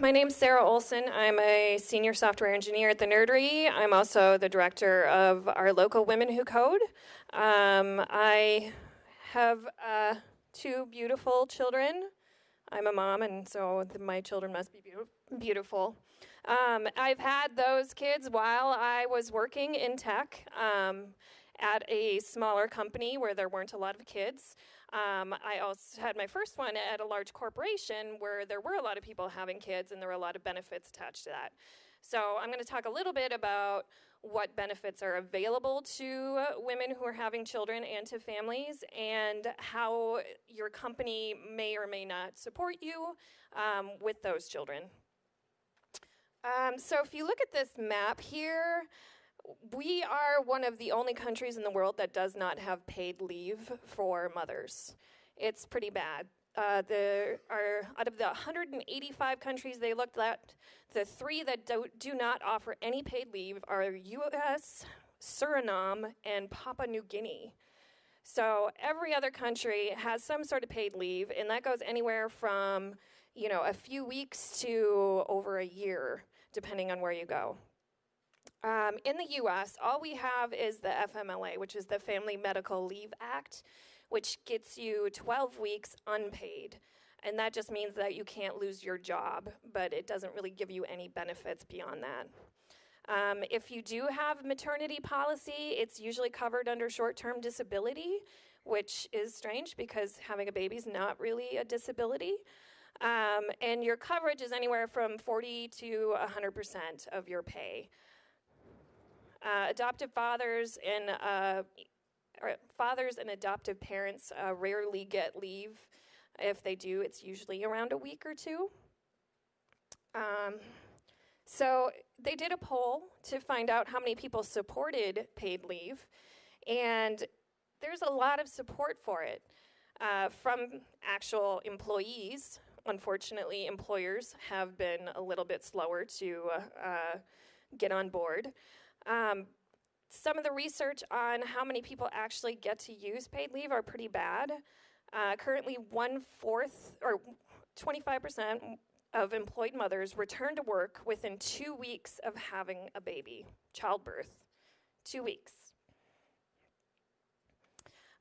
my name's Sarah Olson. I'm a senior software engineer at the Nerdery. I'm also the director of our local Women Who Code. Um, I have uh, two beautiful children. I'm a mom, and so my children must be be- beautiful. Um, I've had those kids while I was working in tech um, at a smaller company where there weren't a lot of kids. Um, I also had my first one at a large corporation where there were a lot of people having kids and there were a lot of benefits attached to that. So I'm going to talk a little bit about what benefits are available to women who are having children and to families, and how your company may or may not support you um, with those children. Um, so if you look at this map here, we are one of the only countries in the world that does not have paid leave for mothers. It's pretty bad. Uh, there are out of the 185 countries they looked at, the three that do, do not offer any paid leave are U.S., Suriname, and Papua New Guinea. So every other country has some sort of paid leave, and that goes anywhere from you know a few weeks to over a year, depending on where you go. Um, in the US, all we have is the FMLA, which is the Family Medical Leave Act, which gets you 12 weeks unpaid. And that just means that you can't lose your job, but it doesn't really give you any benefits beyond that. Um, if you do have maternity policy, it's usually covered under short term disability, which is strange because having a baby is not really a disability. Um, and your coverage is anywhere from 40 to 100% of your pay. Uh, adoptive fathers and uh, fathers and adoptive parents uh, rarely get leave. If they do, it's usually around a week or two. Um, so they did a poll to find out how many people supported paid leave, and there's a lot of support for it uh, from actual employees. Unfortunately, employers have been a little bit slower to uh, get on board. Um, some of the research on how many people actually get to use paid leave are pretty bad. Uh, currently, one fourth or 25% of employed mothers return to work within two weeks of having a baby, childbirth. Two weeks.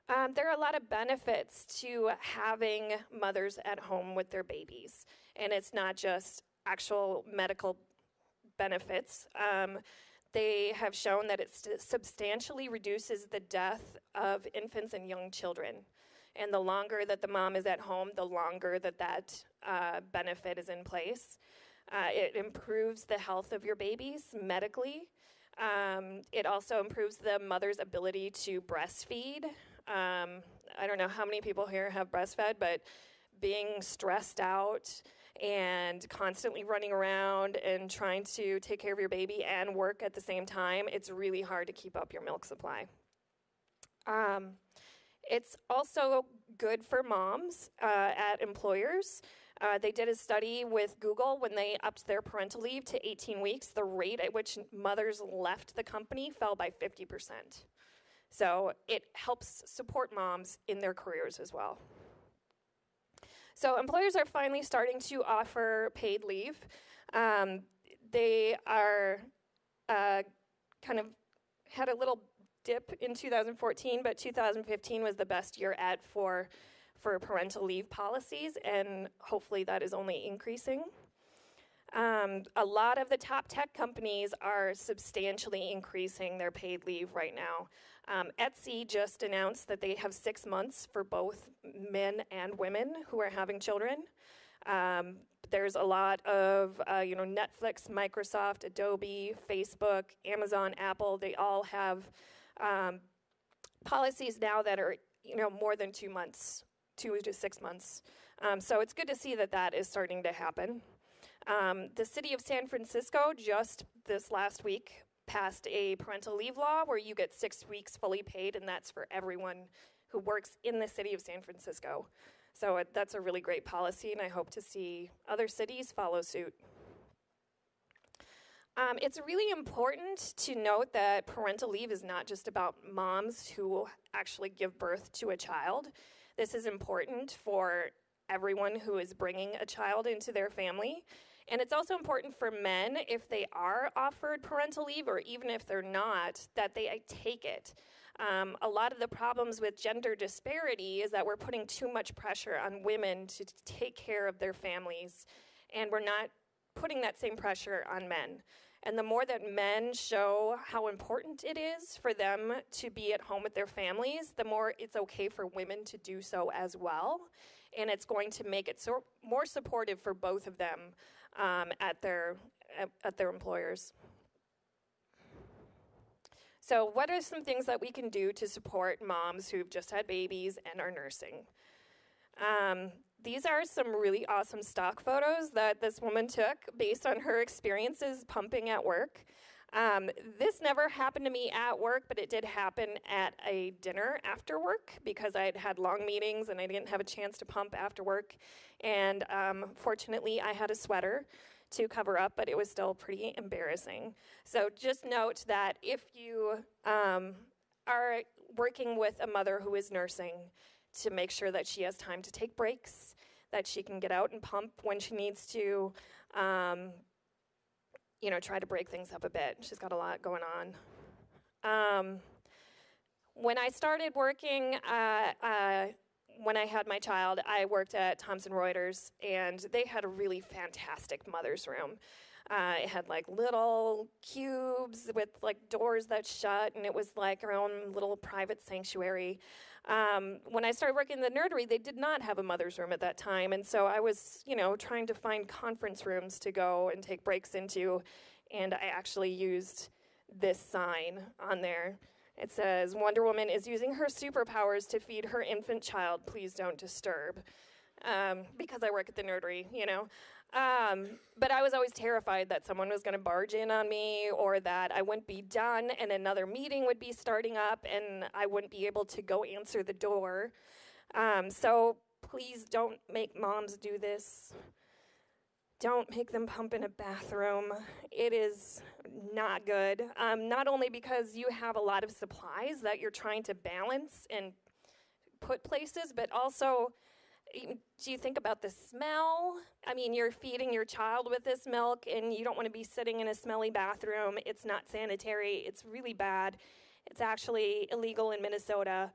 Um, there are a lot of benefits to having mothers at home with their babies, and it's not just actual medical benefits. Um, they have shown that it substantially reduces the death of infants and young children. And the longer that the mom is at home, the longer that that uh, benefit is in place. Uh, it improves the health of your babies medically. Um, it also improves the mother's ability to breastfeed. Um, I don't know how many people here have breastfed, but being stressed out, and constantly running around and trying to take care of your baby and work at the same time, it's really hard to keep up your milk supply. Um, it's also good for moms uh, at employers. Uh, they did a study with Google when they upped their parental leave to 18 weeks. The rate at which mothers left the company fell by 50%. So it helps support moms in their careers as well. So employers are finally starting to offer paid leave. Um, they are uh, kind of had a little dip in 2014, but 2015 was the best year at for for parental leave policies, and hopefully that is only increasing. Um, a lot of the top tech companies are substantially increasing their paid leave right now. Um, Etsy just announced that they have six months for both men and women who are having children. Um, there's a lot of, uh, you know, Netflix, Microsoft, Adobe, Facebook, Amazon, Apple. They all have um, policies now that are, you know, more than two months, two to six months. Um, so it's good to see that that is starting to happen. Um, the city of San Francisco just this last week passed a parental leave law where you get six weeks fully paid, and that's for everyone who works in the city of San Francisco. So it, that's a really great policy, and I hope to see other cities follow suit. Um, it's really important to note that parental leave is not just about moms who actually give birth to a child. This is important for everyone who is bringing a child into their family And it's also important for men, if they are offered parental leave, or even if they're not, that they take it. Um, a lot of the problems with gender disparity is that we're putting too much pressure on women to take care of their families, and we're not putting that same pressure on men. And the more that men show how important it is for them to be at home with their families, the more it's okay for women to do so as well. And it's going to make it so more supportive for both of them um, at, their, at, at their employers. So, what are some things that we can do to support moms who've just had babies and are nursing? Um, these are some really awesome stock photos that this woman took based on her experiences pumping at work. Um, this never happened to me at work, but it did happen at a dinner after work because I had had long meetings and I didn't have a chance to pump after work. And um, fortunately, I had a sweater to cover up, but it was still pretty embarrassing. So just note that if you um, are working with a mother who is nursing, to make sure that she has time to take breaks, that she can get out and pump when she needs to, um, you know, try to break things up a bit. She's got a lot going on. Um, when I started working, uh, uh, when I had my child, I worked at Thomson Reuters, and they had a really fantastic mother's room. Uh, it had like little cubes with like doors that shut, and it was like our own little private sanctuary. Um, when I started working in the nerdery, they did not have a mother's room at that time, and so I was, you know, trying to find conference rooms to go and take breaks into, and I actually used this sign on there. It says, Wonder Woman is using her superpowers to feed her infant child. Please don't disturb. Um, because I work at the nerdery, you know. Um, but I was always terrified that someone was going to barge in on me or that I wouldn't be done and another meeting would be starting up and I wouldn't be able to go answer the door. Um, so please don't make moms do this. Don't make them pump in a bathroom. It is not good. Um, not only because you have a lot of supplies that you're trying to balance and put places, but also do you think about the smell? I mean, you're feeding your child with this milk and you don't want to be sitting in a smelly bathroom. It's not sanitary, it's really bad. It's actually illegal in Minnesota.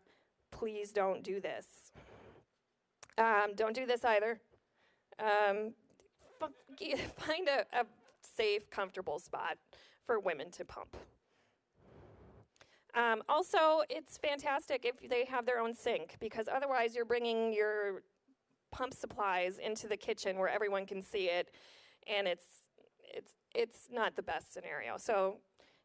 Please don't do this. Um, don't do this either. Um, find a, a safe, comfortable spot for women to pump. Um, also, it's fantastic if they have their own sink because otherwise you're bringing your pump supplies into the kitchen where everyone can see it, and it's it's it's not the best scenario. So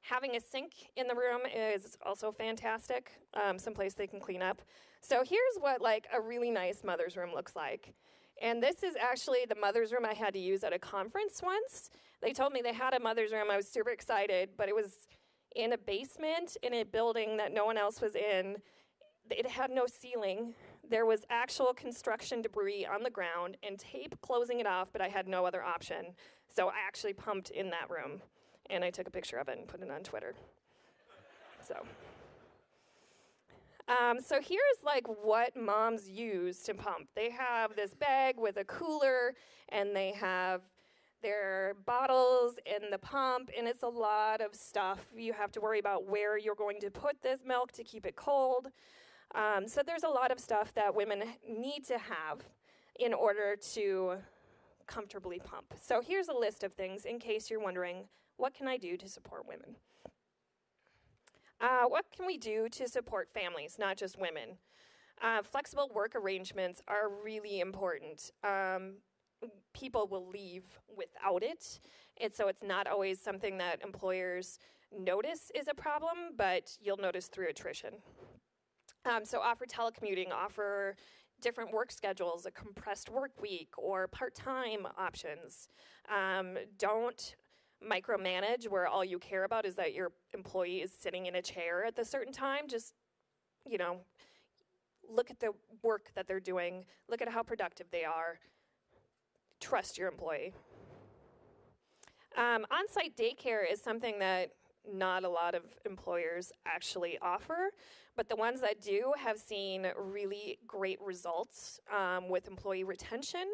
having a sink in the room is also fantastic, um, someplace they can clean up. So here's what like a really nice mother's room looks like. And this is actually the mother's room I had to use at a conference once. They told me they had a mother's room. I was super excited, but it was in a basement in a building that no one else was in. It had no ceiling there was actual construction debris on the ground and tape closing it off, but I had no other option. So I actually pumped in that room and I took a picture of it and put it on Twitter. So. Um, so here's like what moms use to pump. They have this bag with a cooler, and they have their bottles in the pump, and it's a lot of stuff. You have to worry about where you're going to put this milk to keep it cold. Um, so there's a lot of stuff that women need to have in order to comfortably pump. So here's a list of things in case you're wondering, what can I do to support women? Uh, what can we do to support families, not just women? Uh, flexible work arrangements are really important. Um, people will leave without it, and so it's not always something that employers notice is a problem, but you'll notice through attrition. Um, so offer telecommuting, offer different work schedules, a compressed work week, or part-time options. Um, don't micromanage where all you care about is that your employee is sitting in a chair at a certain time. Just, you know, look at the work that they're doing, look at how productive they are, trust your employee. Um, on-site daycare is something that not a lot of employers actually offer, but the ones that do have seen really great results um, with employee retention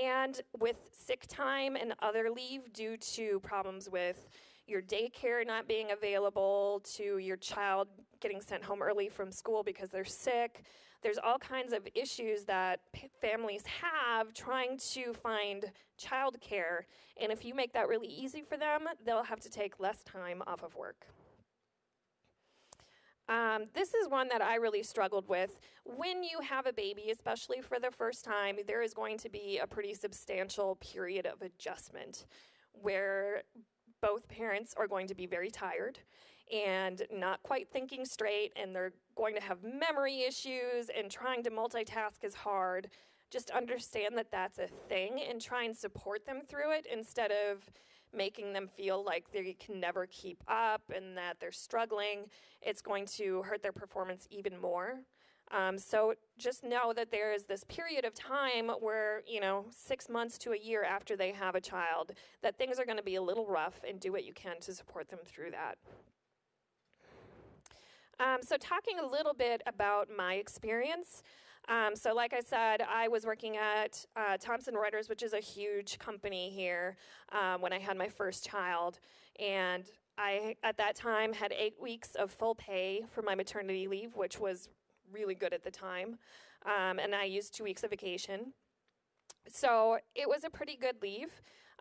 and with sick time and other leave due to problems with your daycare not being available, to your child getting sent home early from school because they're sick. There's all kinds of issues that families have trying to find childcare. And if you make that really easy for them, they'll have to take less time off of work. Um, this is one that I really struggled with. When you have a baby, especially for the first time, there is going to be a pretty substantial period of adjustment where both parents are going to be very tired and not quite thinking straight, and they're going to have memory issues, and trying to multitask is hard. Just understand that that's a thing and try and support them through it instead of making them feel like they can never keep up and that they're struggling. It's going to hurt their performance even more. Um, so just know that there is this period of time where, you know, six months to a year after they have a child, that things are going to be a little rough and do what you can to support them through that. Um, so, talking a little bit about my experience. Um, so, like I said, I was working at uh, Thomson Reuters, which is a huge company here, um, when I had my first child. And I, at that time, had eight weeks of full pay for my maternity leave, which was really good at the time. Um, and I used two weeks of vacation. So it was a pretty good leave.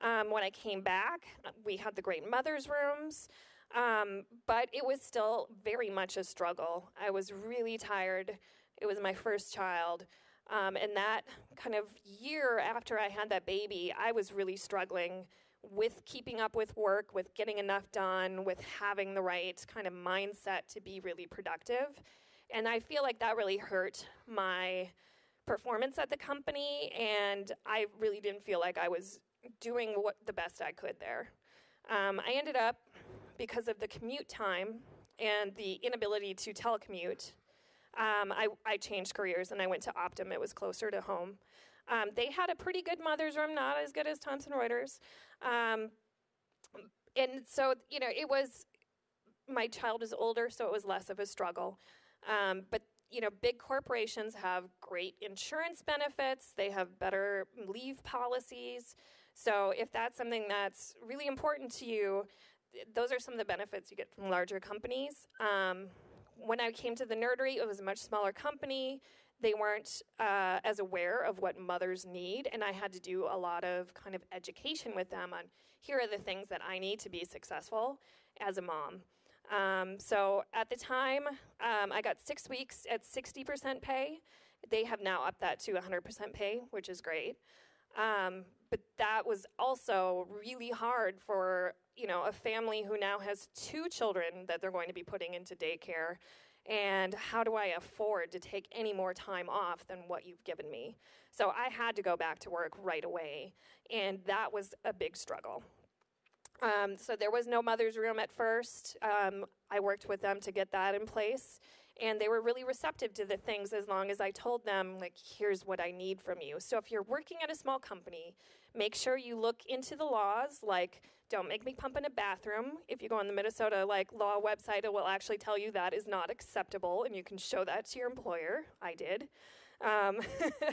Um, when I came back, we had the great mother's rooms, um, but it was still very much a struggle. I was really tired. It was my first child. Um, and that kind of year after I had that baby, I was really struggling with keeping up with work, with getting enough done, with having the right kind of mindset to be really productive. And I feel like that really hurt my performance at the company, and I really didn't feel like I was doing what the best I could there. Um, I ended up, because of the commute time and the inability to telecommute, um, I, I, changed careers and I went to Optum. It was closer to home. Um, they had a pretty good mother's room, not as good as Thomson Reuters. Um, and so, you know, it was, my child is older, so it was less of a struggle. Um, but you know, big corporations have great insurance benefits. They have better leave policies. So if that's something that's really important to you, those are some of the benefits you get from larger companies. Um, when I came to the nerdery, it was a much smaller company. They weren't uh, as aware of what mothers need, and I had to do a lot of kind of education with them on here are the things that I need to be successful as a mom. Um, so at the time, um, I got six weeks at 60% pay. They have now upped that to 100% pay, which is great. Um, but that was also really hard for you know a family who now has two children that they're going to be putting into daycare. And how do I afford to take any more time off than what you've given me? So I had to go back to work right away, and that was a big struggle. Um, so there was no mother's room at first. Um, I worked with them to get that in place, and they were really receptive to the things as long as I told them, like, here's what I need from you. So if you're working at a small company, make sure you look into the laws, like, don't make me pump in a bathroom. If you go on the Minnesota like law website, it will actually tell you that is not acceptable, and you can show that to your employer. I did. Um,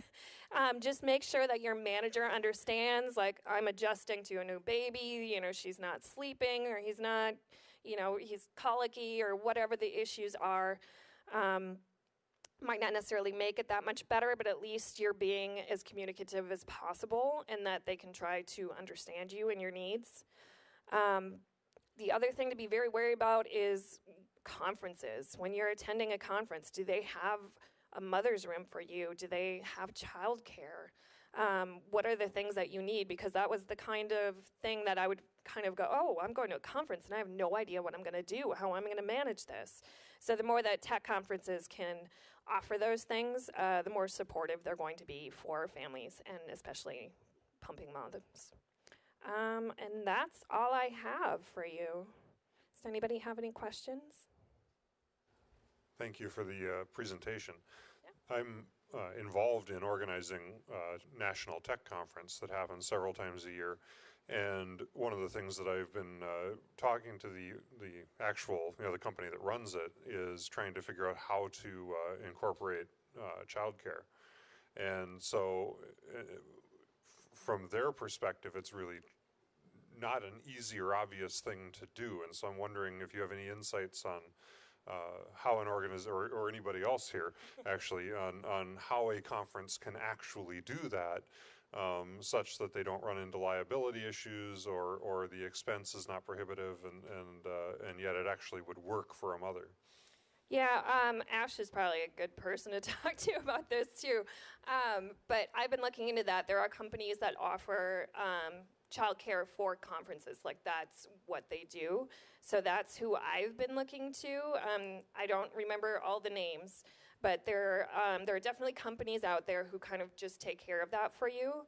um, just make sure that your manager understands, like, I'm adjusting to a new baby, you know, she's not sleeping or he's not, you know, he's colicky or whatever the issues are. Um, might not necessarily make it that much better, but at least you're being as communicative as possible and that they can try to understand you and your needs. Um, the other thing to be very wary about is conferences. When you're attending a conference, do they have a mother's room for you? Do they have childcare? Um, what are the things that you need? Because that was the kind of thing that I would kind of go, oh, I'm going to a conference and I have no idea what I'm going to do, how I'm going to manage this. So the more that tech conferences can offer those things, uh, the more supportive they're going to be for families and especially pumping moms. Um, and that's all I have for you. Does anybody have any questions? Thank you for the uh, presentation. Yeah. I'm uh, involved in organizing a national tech conference that happens several times a year. And one of the things that I've been uh, talking to the the actual you know the company that runs it is trying to figure out how to uh, incorporate uh, childcare. And so, uh, from their perspective, it's really not an easy or obvious thing to do. And so I'm wondering if you have any insights on uh, how an organization, or, or anybody else here, actually, on, on how a conference can actually do that. Um, such that they don't run into liability issues or, or the expense is not prohibitive and, and, uh, and yet it actually would work for a mother. Yeah, um, Ash is probably a good person to talk to about this too. Um, but I've been looking into that. There are companies that offer um, childcare for conferences, like that's what they do. So that's who I've been looking to. Um, I don't remember all the names, but there, um, there are definitely companies out there who kind of just take care of that for you.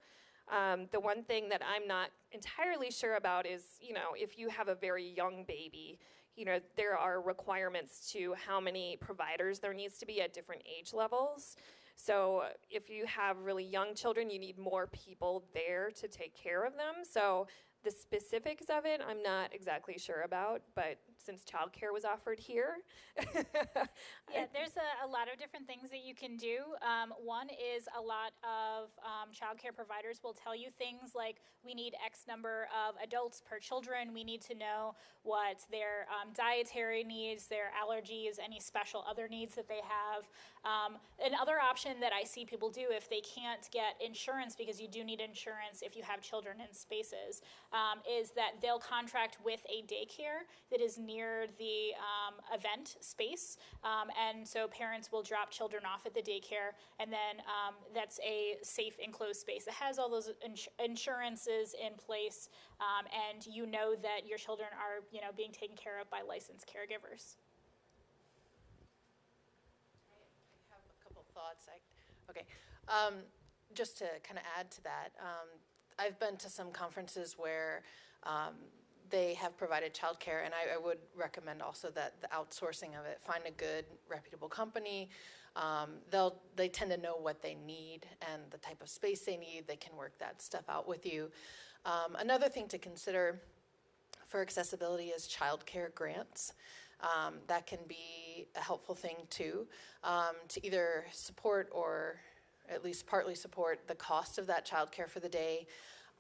Um, the one thing that I'm not entirely sure about is, you know, if you have a very young baby, you know, there are requirements to how many providers there needs to be at different age levels. So if you have really young children, you need more people there to take care of them. So the specifics of it, I'm not exactly sure about, but since childcare was offered here. yeah, there's a, a, lot of different things that you can do. Um, one is a lot of um, childcare providers will tell you things like we need X number of adults per children. We need to know what their um, dietary needs, their allergies, any special other needs that they have. Um, another option that I see people do if they can't get insurance, because you do need insurance if you have children in spaces, um, is that they'll contract with a daycare that is near the um, event space. Um, and so parents will drop children off at the daycare, and then um, that's a safe enclosed space. It has all those ins- insurances in place, um, and you know that your children are, you know, being taken care of by licensed caregivers. I have a couple thoughts. I, okay, um, just to kind of add to that, I've been to some conferences where um, they have provided childcare, and I, I, would recommend also that the outsourcing of it. Find a good, reputable company. Um, they'll they tend to know what they need and the type of space they need. They can work that stuff out with you. Um, another thing to consider for accessibility is childcare grants. Um, that can be a helpful thing too, um, to either support or at least partly support the cost of that childcare for the day.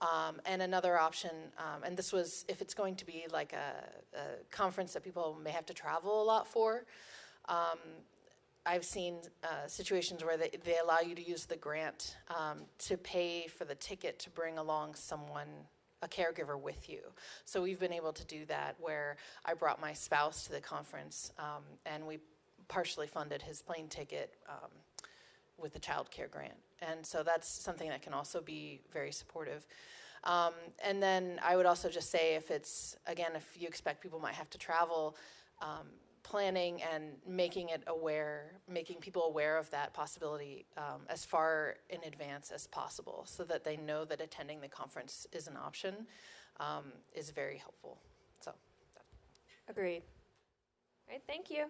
Um, and another option, um, and this was if it's going to be like a, a, conference that people may have to travel a lot for. Um, I've seen uh, situations where they, they allow you to use the grant um, to pay for the ticket to bring along someone, a caregiver with you. So we've been able to do that where I brought my spouse to the conference um, and we partially funded his plane ticket um, with the child care grant. And so that's something that can also be very supportive. Um, and then I would also just say if it's, again, if you expect people might have to travel, um, planning and making it aware, making people aware of that possibility um, as far in advance as possible so that they know that attending the conference is an option um, is very helpful. So, agreed. All right, thank you.